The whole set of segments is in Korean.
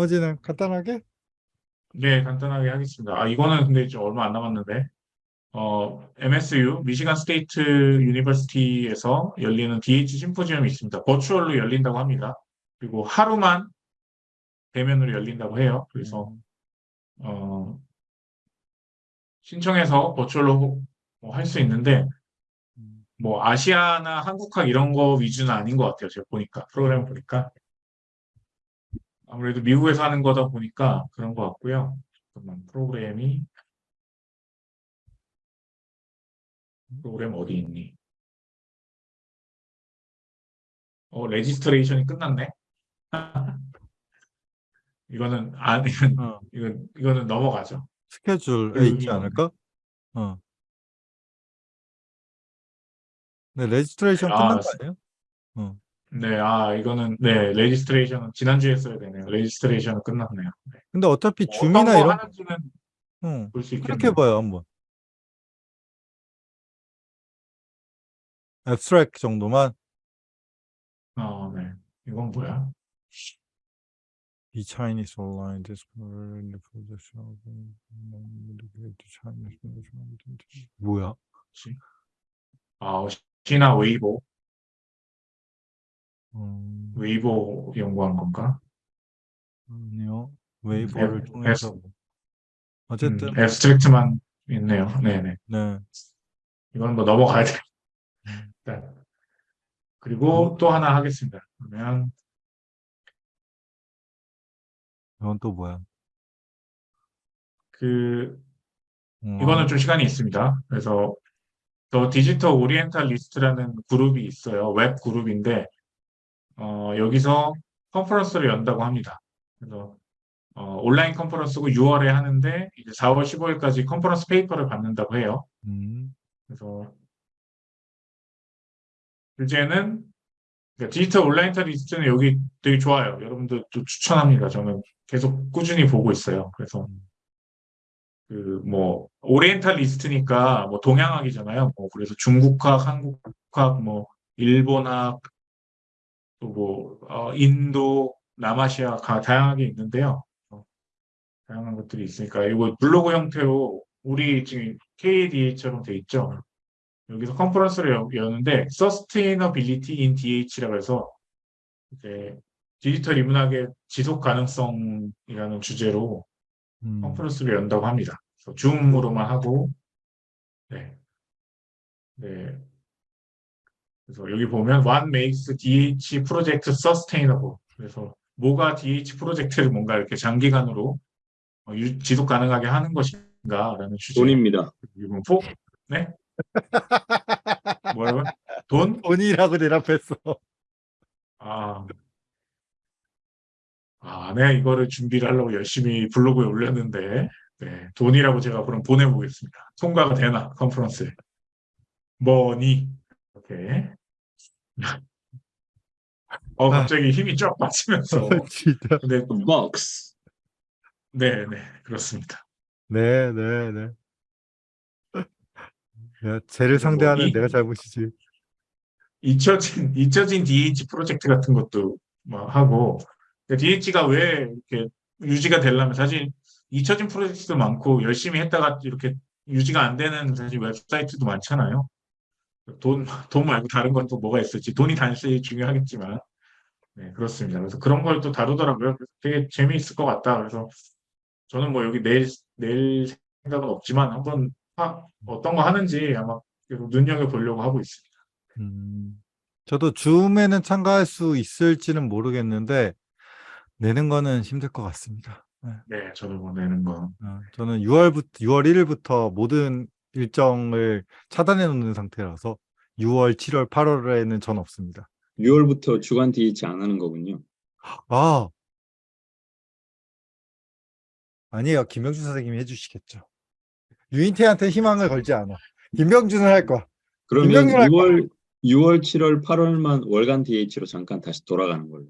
나머지는 간단하게? 네, 간단하게 하겠습니다. 아, 이거는 근데 좀 얼마 안 남았는데, 어, MSU, Michigan State University에서 열리는 DH 심포지엄이 있습니다. 버추얼로 열린다고 합니다. 그리고 하루만 대면으로 열린다고 해요. 그래서, 음. 어, 신청해서 버추얼로 할수 있는데, 음. 뭐, 아시아나 한국학 이런 거 위주는 아닌 것 같아요. 제가 보니까, 프로그램 보니까. 아무래도 미국에서 하는 거다 보니까 그런 것 같고요. 잠깐만, 프로그램이, 프로그램 어디 있니? 어, registration이 끝났네? 이거는, 아, 이건, 어, 이건, 이거는 넘어가죠. 스케줄에 있지 그- 않을까? 어. 네, registration 아, 끝난 거 스- 아니에요? 어. 네, 아, 이거는, 네, registration은 지난주에 써야 되네요. registration은 끝났네요. 네. 근데 어차피 뭐 줌이나 거 이런 하는지는 응, 볼 수 그렇게 있겠네요. 봐요 한번. abstract 정도만 어, 네. 이건 뭐야? 이 Chinese online discover in the position of the Chinese 뭐야? 뭐지? 아, 시나 웨이보, 음, 웨이보 연구한 건가? 아니요. 웨이보를 앱- 통해서 뭐. 어쨌든 음, abstract만 있네요. 네네. 네. 이건 뭐 넘어가야 돼. 음. 일단. 그리고 또 하나 하겠습니다. 그러면 이건 또 뭐야? 그 음, 이거는 좀 시간이 있습니다. 그래서 The Digital Orientalist라는 그룹이 있어요. 웹 그룹인데 어, 여기서 컨퍼런스를 연다고 합니다. 그래서 어, 온라인 컨퍼런스고 6월에 하는데 이제 4월 15일까지 컨퍼런스 페이퍼를 받는다고 해요. 음, 그래서 주제는 그러니까 Digital Orientalist는 여기 되게 좋아요. 여러분들 또 추천합니다. 저는 계속 꾸준히 보고 있어요. 그래서 음. 그뭐 Orientalist니까 뭐 동양학이잖아요. 뭐 그래서 중국학, 한국학, 뭐 일본학, 또뭐 어, 인도, 남아시아 가 다양하게 있는데요. 어, 다양한 것들이 있으니까 이거 블로그 형태로 우리 지금 KDA처럼 돼 있죠. 여기서 컨퍼런스를 여- 여는데 Sustainability in DH라고 해서 이제 디지털 인문학의 지속 가능성이라는 주제로 음. 컨퍼런스를 연다고 합니다. 줌으로만 하고, 네. 네. 그래서 여기 보면 What makes DH project sustainable? 그래서 뭐가 DH 프로젝트를 뭔가 이렇게 장기간으로 어, 유- 지속 가능하게 하는 것인가라는 주제. 돈입니다. 이건 포? 네? 뭐라고? 돈? 돈이라고 대답했어. 아. 아, 네, 이거를 준비를 하려고 열심히 블로그에 올렸는데, 네, 돈이라고 제가 그럼 보내보겠습니다. 통과가 되나, 컨퍼런스에. 뭐니? 이렇게. 어, 갑자기 힘이 쫙 빠지면서. 진짜. 근데, 박스. 네, 네, 그렇습니다. 네, 네, 네. 야, 쟤를 상대하는 이- 내가 잘못이지. 잊혀진, 잊혀진 DH 프로젝트 같은 것도 막 하고, DH가 왜 이렇게 유지가 되려면 사실 잊혀진 프로젝트도 많고 열심히 했다가 이렇게 유지가 안 되는 사실 웹사이트도 많잖아요. 돈, 돈 말고 다른 건 또 뭐가 있을지 돈이 단순히 중요하겠지만 네 그렇습니다. 그래서 그런 걸 또 다루더라고요. 그래서 되게 재미있을 것 같다. 그래서 저는 뭐 여기 내일 내일 생각은 없지만 한번 하- 어떤 거 하는지 아마 계속 눈여겨 보려고 하고 있습니다. 음, 저도 줌에는 참가할 수 있을지는 모르겠는데 내는 거는 힘들 것 같습니다. 네. 네, 저도 뭐 내는 거. 어, 저는 6월부터 6월 1일부터 모든 일정을 차단해 놓는 상태라서 6월, 7월, 8월에는 전 없습니다. 6월부터 주간 DH 안 하는 거군요. 아 아니에요. 김병준 선생님이 해주시겠죠. 유인태한테 희망을 걸지 않아. 김병준은 할 거야. 그러면 김병준 할 6월, 6월, 7월, 8월만 월간 DH로 잠깐 다시 돌아가는 걸로.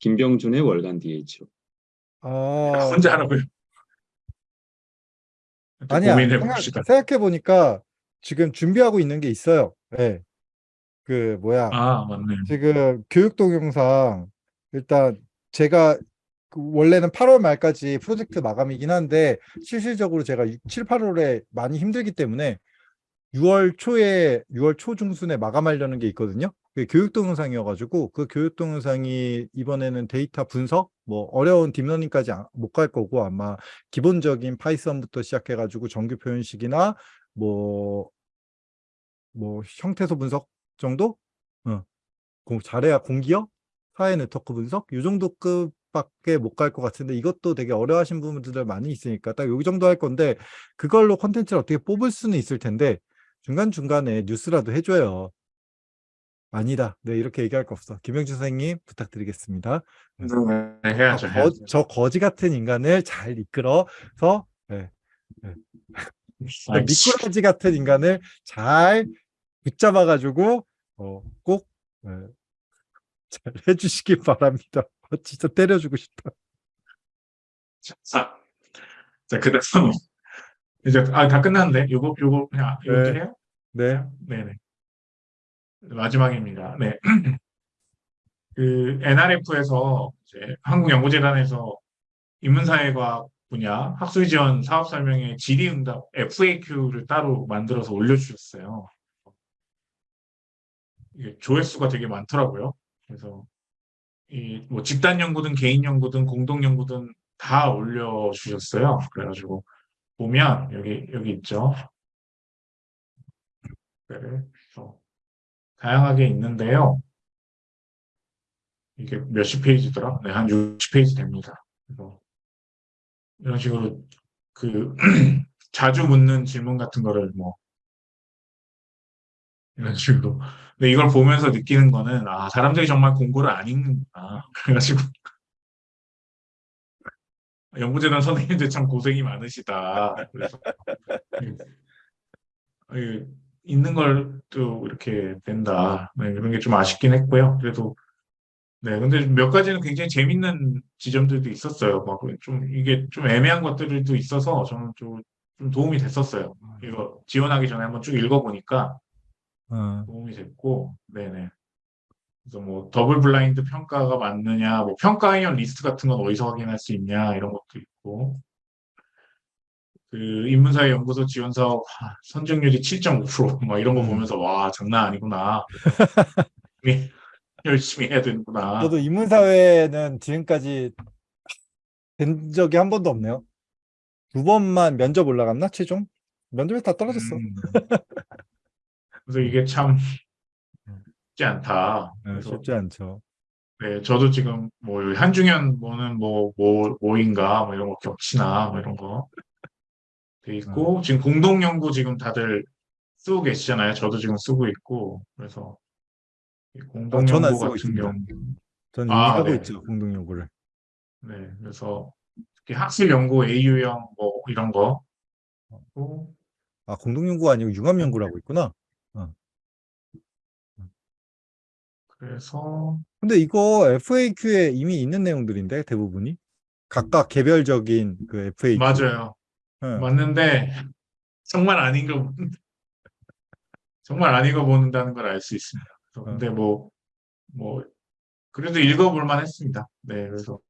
김병준의 월간 DH로. 아 혼자 하라고요. 또 아니야. 고민해 봅시다. 생각해 보니까 지금 준비하고 있는 게 있어요. 네. 그 뭐야 아, 맞네. 지금 교육 동영상 일단 제가 그 원래는 8월 말까지 프로젝트 마감이긴 한데 실질적으로 제가 6, 7, 8월에 많이 힘들기 때문에 6월 초에 6월 초 중순에 마감하려는 게 있거든요. 그게 교육 동영상이어가지고 그 교육 동영상이 이번에는 데이터 분석 뭐 어려운 딥러닝까지 못 갈 거고 아마 기본적인 파이썬부터 시작해가지고 정규 표현식이나 뭐뭐 형태소 분석 정도? 어. 공- 잘해야 공기업, 사회 네트워크 분석 이 정도 급 밖에 못 갈 것 같은데 이것도 되게 어려워하신 부분들 많이 있으니까 딱 여기 정도 할 건데 그걸로 콘텐츠를 어떻게 뽑을 수는 있을 텐데 중간중간에 뉴스라도 해줘요. 아니다. 네, 이렇게 얘기할 거 없어. 김영준 선생님 부탁드리겠습니다. 네, 해야죠. 저, 거, 해야죠. 저 거지 같은 인간을 잘 이끌어서 네, 아이, 미꾸라지 같은 인간을 잘 붙잡아가지고 어, 꼭 네, 잘 해주시기 바랍니다. 어, 진짜 때려주고 싶다. 자, 자, 그 다음 이제 아, 다 끝났는데 요거 요거 그냥 이렇게 네. 해요? 네, 네네. 마지막입니다. 네. 그 NRF에서 이제 한국연구재단에서 인문사회과학 분야 학술 지원 사업 설명회 질의응답 FAQ를 따로 만들어서 올려주셨어요. 이게 조회수가 되게 많더라고요. 그래서 이 뭐 집단 연구든 개인 연구든 공동 연구든 다 올려주셨어요. 그래가지고 보면 여기 여기 있죠. 네, 다양하게 있는데요. 이게 몇십 페이지더라? 네, 한 60페이지 됩니다. 그래서 이런 식으로 그 자주 묻는 질문 같은 거를 뭐 이런 식으로. 근데 이걸 보면서 느끼는 거는 아 사람들이 정말 공부를 안 읽는구나. 그래가지고 연구재단 선생님들 참 고생이 많으시다. 그래서 이- 있는 걸 또 이렇게 된다. 네, 그런 게 좀 아쉽긴 했고요. 그래도 네, 근데 몇 가지는 굉장히 재밌는 지점들도 있었어요. 막 좀 이게 좀 애매한 것들도 있어서 저는 좀, 좀 도움이 됐었어요. 이거 지원하기 전에 한번 쭉 읽어보니까 어, 도움이 됐고, 네네. 그래서 뭐 double blind 평가가 맞느냐, 뭐 평가위원 리스트 같은 건 어디서 확인할 수 있냐 이런 것도 있고, 그 인문사회 연구소 지원 사업 하, 선정률이 7.5%막 이런 거 음. 보면서 와 장난 아니구나. 열심히- 열심히 해야 되는구나. 저도 인문사회는 지금까지 된 적이 한 번도 없네요. 두 번만 면접 올라갔나 최종? 면접에 다 떨어졌어. 음. 그래서 이게 참 쉽지 않다. 네, 그래서 쉽지 않죠. 네, 저도 지금 뭐 한중현 뭐는 뭐, 뭐, 뭐인가 뭐 이런 거 겹치나 뭐 이런 거 돼 있고 음. 지금 공동 연구 지금 다들 쓰고 계시잖아요. 저도 지금 쓰고 있고 그래서 이 공동 아, 연구 같은 있습니다. 경우 이미 아, 하고 네. 있죠 공동 연구를. 네, 그래서 특히 학술 연구 AU형 뭐 이런 거 아 공동 연구가 아니고 융합 연구라고 있구나. 그래서 근데 이거 FAQ에 이미 있는 내용들인데 대부분이 각각 개별적인 그 FAQ. 맞아요. 예. 맞는데 정말 안 읽어 정말 안 읽어본다는 걸 알 수 있습니다. 그래서 어. 근데 뭐뭐 그래도 읽어볼 만 했습니다. 네, 그래서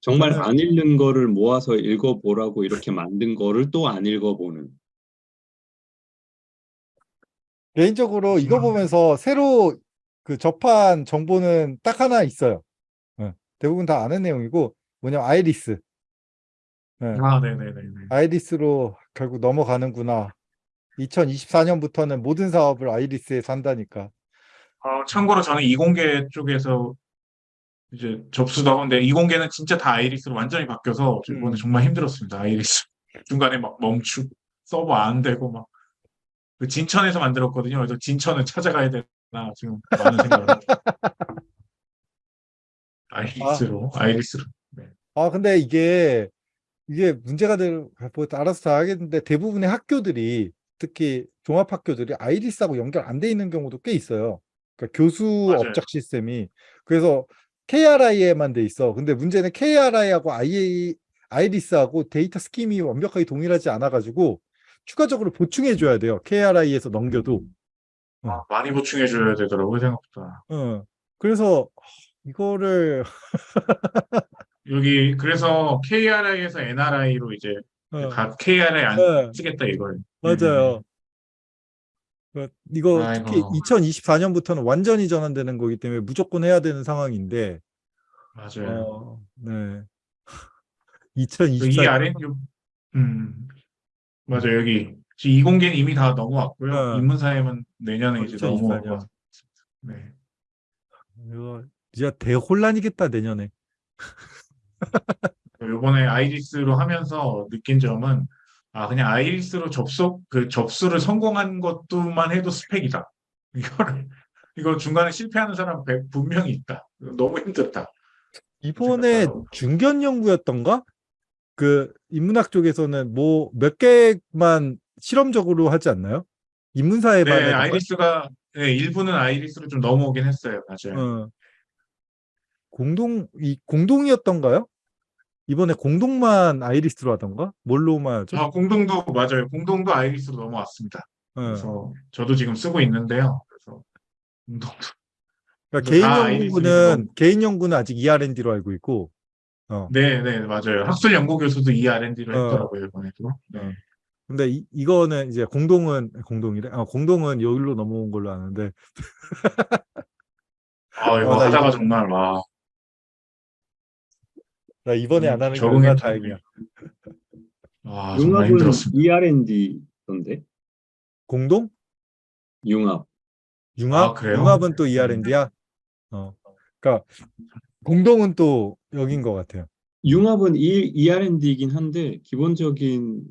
정말 안 읽는 거를 모아서 읽어보라고 이렇게 만든 거를 또 안 읽어보는. 개인적으로 이거 그렇지만- 보면서 새로 그 접한 정보는 딱 하나 있어요. 예. 대부분 다 아는 내용이고 뭐냐면 아이리스. 예. 아, 네, 네, 네, 네. IRIS로 결국 넘어가는구나. 2024년부터는 모든 사업을 IRIS에서 한다니까. 어, 참고로 저는 이공계 쪽에서 이제 접수도 하는데 이공계는 진짜 다 IRIS로 완전히 바뀌어서 저 이번에 음. 정말 힘들었습니다. 아이리스 중간에 막 멈추고 서버 안 되고 막 그 진천에서 만들었거든요. 그래서 진천을 찾아가야 되 나 지금 많은 생각을 합니다. IRIS로 아 IRIS로 아, 근데 이게, 이게 문제가 될, 뭐, 알아서 다 하겠는데, 대부분의 학교들이, 특히 종합학교들이 IRIS하고 연결 안 돼 있는 경우도 꽤 있어요. 그러니까 교수 맞아요. 업적 시스템이. 그래서 KRI에만 돼 있어. 근데 문제는 KRI하고 IA, IRIS하고 데이터 scheme이 완벽하게 동일하지 않아가지고, 추가적으로 보충해 줘야 돼요. KRI에서 넘겨도. 아, 많이 보충해 줘야 되더라고요 생각보다. 어. 그래서, 이거를, 여기 그래서 KRI에서 NRI로 이제 어, 각 KRI 안 네, 쓰겠다 이걸. 맞아요. 그, 이거 특히 아이고. 2024년부터는 완전히 전환되는 거기 때문에 무조건 해야 되는 상황인데, 맞아요. 어, 네. 이 2024년. 아래 요- 음 맞아요 여기 지금 이공계는 이미 다 넘어왔고요. 네. 인문사회는 내년에 어, 이제 2024 년. 넘어오고. 네. 이거 진짜 대혼란이겠다, 내년에. 요번에 아이리스로 하면서 느낀 점은 아 그냥 아이리스로 접속 그 접수를 성공한 것도만 해도 스펙이다. 이거를 이거 중간에 실패하는 사람 배- 분명히 있다. 너무 힘들다. 이번에. 중견 연구였던가? 그 인문학 쪽에서는 뭐 몇 개만 실험적으로 하지 않나요? 인문사회만 네, 거야? 아이리스가 네, 일부는 아이리스로 좀 넘어오긴 했어요. 맞아요. 어. 공동 이 공동이었던가요? 이번에 공동만 아이리스로 하던가? 뭘로만 하죠? 아, 공동도 맞아요. 공동도 아이리스로 넘어왔습니다. 어. 그래서 저도 지금 쓰고 있는데요. 그래서 공동도 그러니까 개인 다 연구는 개인 연구는 아직 ER&D로 알고 있고, 어. 네, 네, 맞아요. 학술 연구 교수도 이 R&D를 어. 했더라고요, 이번에도. 네. 근데 이, 이거는 이제 공동은 공동이래. 아, 공동은 여기로 넘어온 걸로 아는데, 아, 이거 어, 나 하다가 이거- 정말 와. 나 이번에 음, 안 하는 게 얼마나 좀- 다행이야. 와, 정말 융합은 힘들었습니다. ER&D던데 공동? 융합. 융합? 아, 그래요? 융합은 또 ER&D야? 어. 그러니까 공동은 또 여긴 것 같아요. 융합은 E- ER&D이긴 한데 기본적인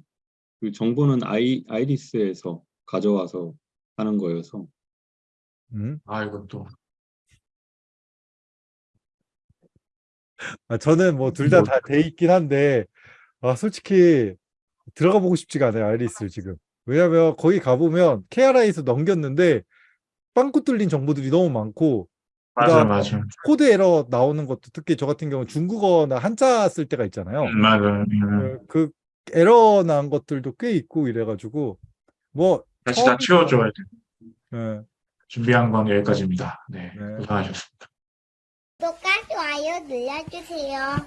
그 정보는 아이 아이리스에서 가져와서 하는 거여서 음. 아, 이것도. 아, 저는 뭐 둘 다 다 돼 있긴 한데, 아, 솔직히 들어가 보고 싶지가 않아요, 아이리스 지금. 왜냐면 거기 가보면 KRI에서 넘겼는데 빵꾸 뚫린 정보들이 너무 많고, 그다음에 맞아요. 코드 에러 나오는 것도 특히 저 같은 경우는 중국어나 한자 쓸 때가 있잖아요. 음, 맞아요. 음. 그, 그 에러 난 것들도 꽤 있고 이래가지고, 뭐, 다시 다 치워줘야 돼. 예, 준비한 건 여기까지입니다. 네, 네. 고생하셨습니다. 구독과 좋아요 눌러주세요.